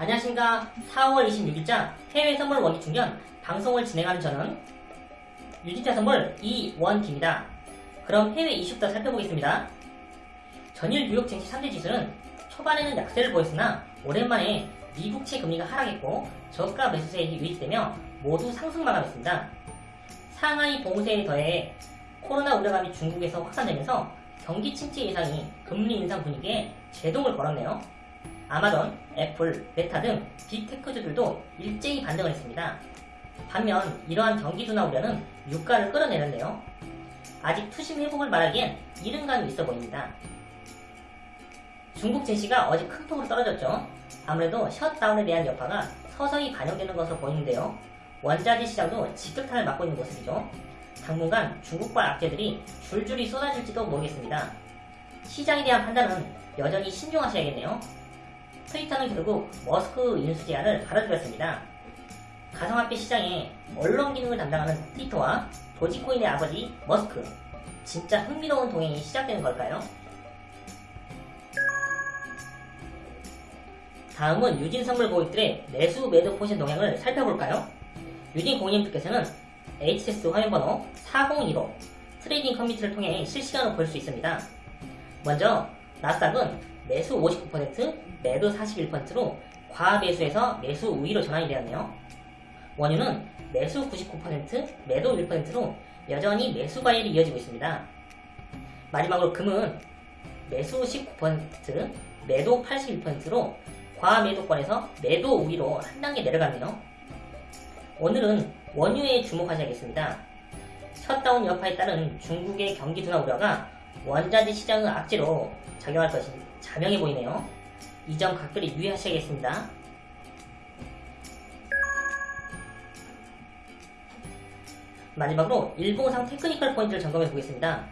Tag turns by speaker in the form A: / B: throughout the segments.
A: 안녕하십니까 4월 26일자 해외 선물 원기 충전 방송을 진행하는 저는 유진자 선물 이원기입니다. 그럼 해외 이슈부터 살펴보겠습니다. 전일 뉴욕 증시 3대 지수는 초반에는 약세를 보였으나 오랜만에 미국채 금리가 하락했고 저가 매수세에 유입되며 모두 상승 마감했습니다. 상하이 봉쇄에 더해 코로나 우려감이 중국에서 확산되면서 경기 침체 예상이 금리 인상 분위기에 제동을 걸었네요. 아마존, 애플, 메타 등 빅테크주들도 일제히 반등을 했습니다. 반면 이러한 경기 둔화 우려는 유가를 끌어내렸는데요. 아직 투심 회복을 말하기엔 이른 감이 있어 보입니다. 중국 증시가 어제 큰 폭으로 떨어졌죠. 아무래도 셧다운에 대한 여파가 서서히 반영되는 것으로 보이는데요. 원자재 시장도 직격탄을 맞고 있는 모습이죠. 당분간 중국발 악재들이 줄줄이 쏟아질지도 모르겠습니다. 시장에 대한 판단은 여전히 신중하셔야겠네요. 트위터는 결국 머스크 인수 제안을 받아들였습니다. 가상화폐 시장에 언론 기능을 담당하는 트위터와 도지코인의 아버지 머스크 진짜 흥미로운 동행이 시작되는 걸까요? 다음은 유진 선물 고객들의 매수 매도 포지션 동향을 살펴볼까요? 유진 고객님들께서는 HTS 화면번호 4015 trading 커뮤니티를 통해 실시간으로 볼 수 있습니다. 먼저 나스닥은 매수 59%, 매도 41%로 과매수에서 매수 우위로 전환이 되었네요. 원유는 매수 99%, 매도 1%로 여전히 매수 과열이 이어지고 있습니다. 마지막으로 금은 매수 19%, 매도 81%로 과매도권에서 매도 우위로 한 단계 내려갔네요. 오늘은 원유에 주목하셔야겠습니다. 셧다운 여파에 따른 중국의 경기 둔화 우려가 원자재 시장의 악재로 작용할 것이 자명해 보이네요. 이 점 각별히 유의하셔야겠습니다. 마지막으로 일봉상 technical 포인트를 점검해 보겠습니다.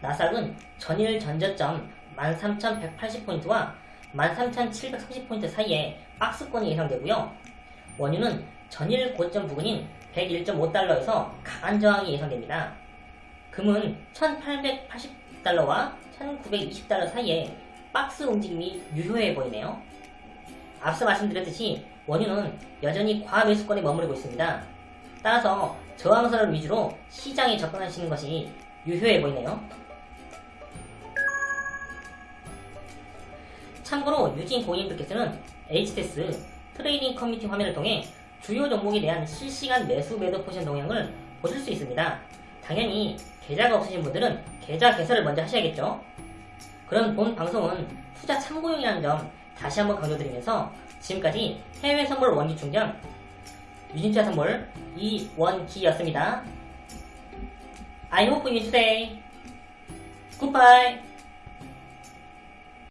A: 나스닥은 전일 전저점 13,180포인트와 13,730포인트 사이에 박스권이 예상되고요. 원유는 전일 고점 부근인 101.5달러에서 강한 저항이 예상됩니다. 금은 1880 달러와 1920달러 사이에 박스 움직임이 유효해 보이네요. 앞서 말씀드렸듯이 원유는 여전히 과매수권에 머무르고 있습니다. 따라서 저항선을 위주로 시장에 접근하시는 것이 유효해 보이네요. 참고로 유진 고객님들께서는 HTS trading 커뮤니티 화면을 통해 주요 종목에 대한 실시간 매수 매도 포지션 동향을 보실 수 있습니다. 당연히 계좌가 없으신 분들은 계좌 개설을 먼저 하셔야겠죠. 그럼 본 방송은 투자 참고용이라는 점 다시 한번 강조드리면서 지금까지 해외 선물 원기 충전 유진투자 선물 이원기였습니다. I hope you today. Goodbye.